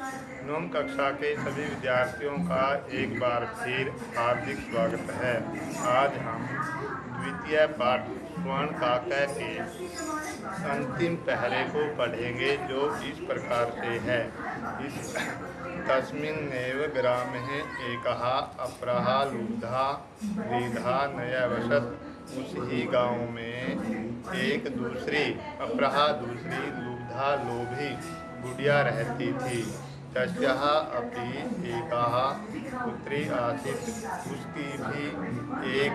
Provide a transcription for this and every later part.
नवम कक्षा के सभी विद्यार्थियों का एक बार फिर हार्दिक स्वागत है। आज हम द्वितीय पाठ स्वर्ण काका के अंतिम पहरे को पढ़ेंगे, जो इस प्रकार से है। इस तस्मिन्नेव ग्रामे एकः अपरः लुब्धा द्विधा नयवसत उस ही गाँव में एक दूसरी अपराहा दूसरी लुब्धा लोभी गुड़िया रहती थी। तस्याः अपि एकाः पुत्री आसीत्। उसकी भी एक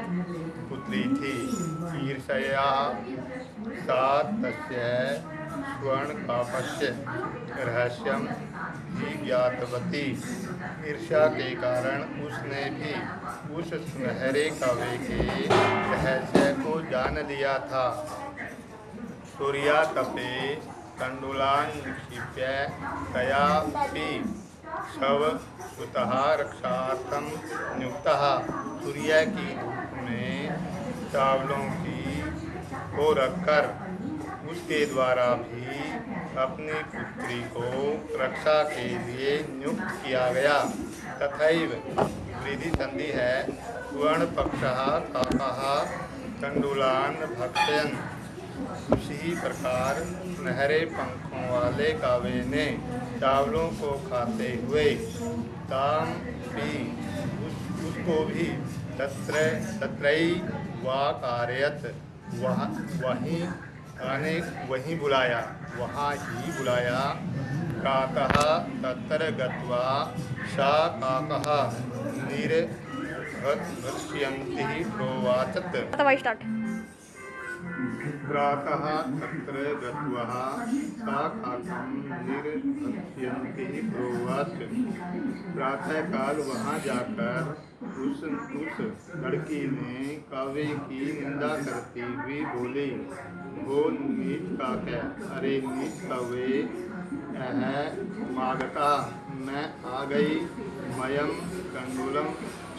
पुत्री थी। ईर्षया सा तस्य स्वर्णकापस्य रहस्यम ज्ञातवती ईर्षा के कारण उसने भी उस सुनहरे कवे के रहस्य को जान लिया था। सूर्या तपे कंडुलान निक्षिप्य शव सुतः रक्षार्थम नियुक्तः। सूर्य की धूप में चावलों की को रखकर उसके द्वारा भी अपनी पुत्री को रक्षा के लिए नियुक्त किया गया। तथैव वृद्धि संधि है स्वर्ण पक्ष काका कंडुलान भक्षयन। उसी प्रकार सुनहरे पंखों वाले कावे ने चावलों को खाते हुए ताम भी उस, उसको भी तत्र तत्रई वा कार्यत वह वहीं आने वहीं बुलाया वहाँ ही बुलाया। काकः तत्र गत्वा सा काकः निर्भक्ष्यन्ति प्रोवाचत्। आता वाई स्टार्ट। प्रातः तत्र गत्वा प्रातःकाल वहाँ जाकर उस उस लड़की ने काव्य की निंदा करती हुई बोली वो नीच काव्य अरे, नीच कवे मागता। मैं आ गई मयम कंडुलम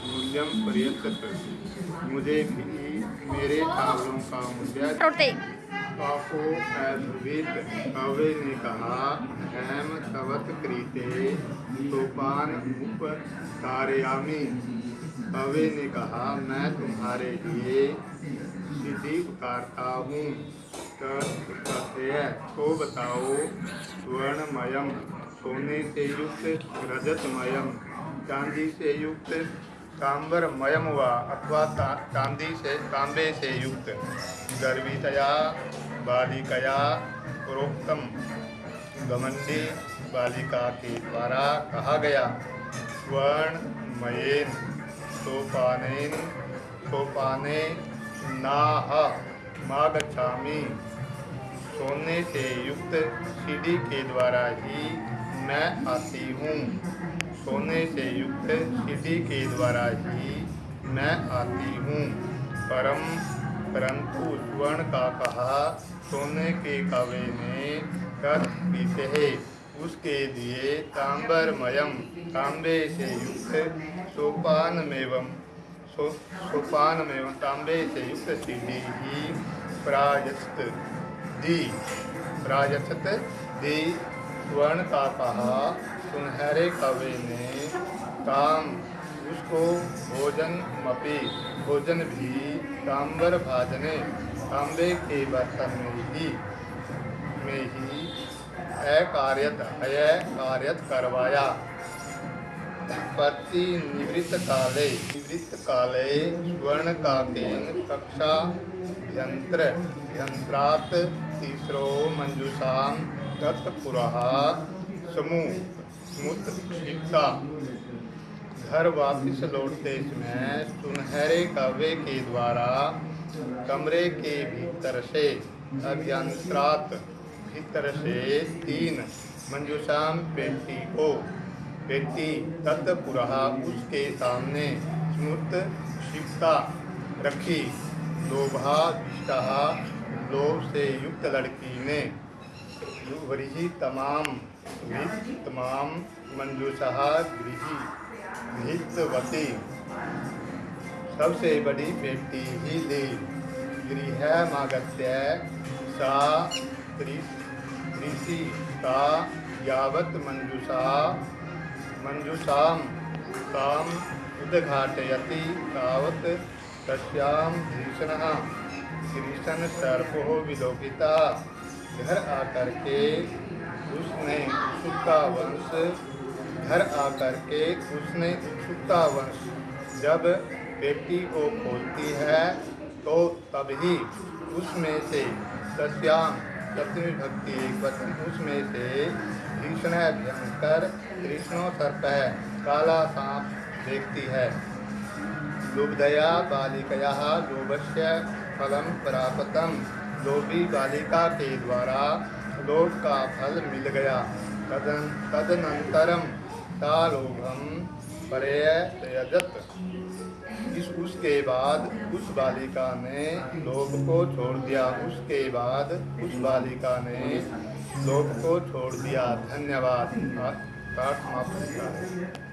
मूल्यम पर्यत मुझे भी मेरे चावलों का अद्भुत कवे ने कहा हेम तवत कृते सोपान उप तारयामी कवे ने कहा मैं तुम्हारे लिए सीधी उतारता हूँ। तो बताओ स्वर्णमयम सोने से युक्त रजतमयम चांदी से युक्त कांबरमयम व अथवा ता- चांदी से, तांबे से युक्त। गर्वितया बालिकया, प्रोक्तम। गमंडी बालिका के द्वारा कहा गया, स्वर्णमयेन, सोपानेन, सोपाने नाह, मागच्छामि। सोने से युक्त सीढ़ी के द्वारा ही मैं आती हूँ। सोने से युक्त सीढ़ी के द्वारा ही मैं आती हूँ। परम परंतु स्वर्ण का कहा, सोने के कवे में पीते हैं। उसके लिए तांबरमयम, तांबे से युक्त सोपान सो सोपान एवं तांबे से युक्त सीढ़ी ही प्राजस्त दी प्रायस्त दी, स्वर्ण का कहा सुनहरे कवि ने काम उसको भोजन मपी, भोजन भी तांबर भाजने तांबे के बर्तन में ही में ही अकार्यत अय कार्यत करवाया। पति निवृत्त काले निवृत्त काले स्वर्ण काकेन कक्षा यंत्र, यंत्रात तीसरो मंजुषाम दत्तपुरः समूह। स्मुत शिक्षा घर वापिस लौटते समय सुनहरे कव्य के द्वारा कमरे के भीतर से अभियंत्रात भीतर से तीन मंजूषाम पेटी को पेटी तत्पुरः उसके सामने स्मृत क्षिप्ता रखी लोभा लोभ से युक्त लड़की ने वही तमाम तमाम मंजूषा गृही गृहवती सबसे बड़ी बेटी ही दी। गृहमागत्य सा कृषि का यावत् मंजुषा मंजुषाम ताम उद्घाटयति तावत् तस्याम भीषण। भीषण सर्पो विलोकिता। घर आकर के उसने उत्सुकता वंश, घर आकर के उसने उत्सुकता वंश। जब बेटी को खोलती है तो तभी उसमें से सत्याम, सप्तमी भक्ति एक वचन उसमें से भीषण भयंकर कृष्णो सर्प है, काला सांप देखती है। लुब्धया बालिकया लोभस्य फलम प्राप्तम। लोभी बालिका के द्वारा लोभ का फल मिल गया। तदन, तदनंतरम तालोभम पर्यजत इस, उसके बाद उस बालिका ने लोभ को छोड़ दिया। उसके बाद उस बालिका ने लोभ को छोड़ दिया। धन्यवाद। समाप्त